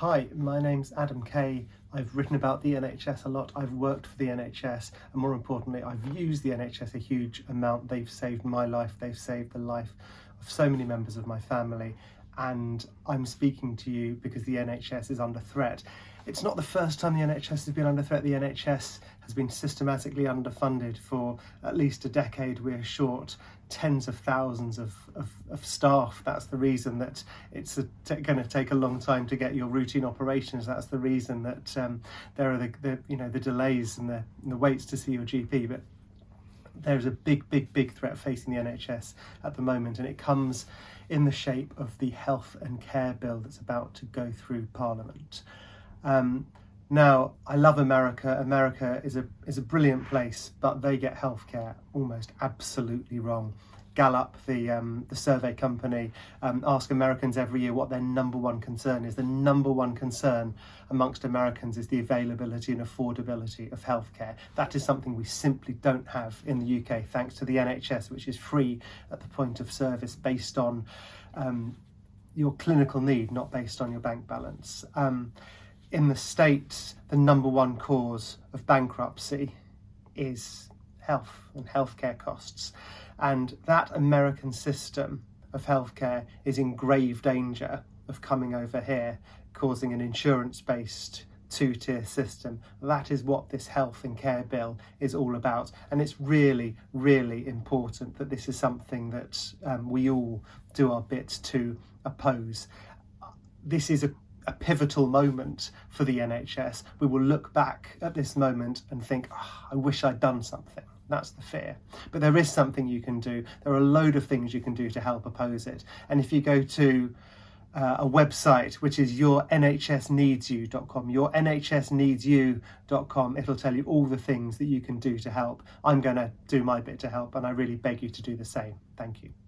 Hi, my name's Adam Kay. I've written about the NHS a lot. I've worked for the NHS and more importantly, I've used the NHS a huge amount. They've saved my life. They've saved the life of so many members of my family. And I'm speaking to you because the NHS is under threat. It's not the first time the NHS has been under threat. The NHS has been systematically underfunded for at least a decade. We're short tens of thousands of, of, of staff. That's the reason that it's going to take a long time to get your routine operations. That's the reason that um, there are the, the, you know the delays and the, and the waits to see your GP. But there's a big, big, big threat facing the NHS at the moment, and it comes in the shape of the health and care bill that's about to go through Parliament. Um, now, I love America. America is a is a brilliant place, but they get healthcare almost absolutely wrong. Gallup, the um, the survey company, um, ask Americans every year what their number one concern is. The number one concern amongst Americans is the availability and affordability of healthcare. That is something we simply don't have in the UK, thanks to the NHS, which is free at the point of service based on um, your clinical need, not based on your bank balance. In the States, the number one cause of bankruptcy is health and healthcare costs. And that American system of healthcare is in grave danger of coming over here, causing an insurance based two tier system. That is what this health and care bill is all about. And it's really, really important that this is something that um, we all do our bit to oppose. This is a a pivotal moment for the NHS. We will look back at this moment and think, oh, I wish I'd done something. That's the fear. But there is something you can do. There are a load of things you can do to help oppose it. And if you go to uh, a website which is yournhsneedsyou.com, yournhsneedsyou.com, it'll tell you all the things that you can do to help. I'm going to do my bit to help and I really beg you to do the same. Thank you.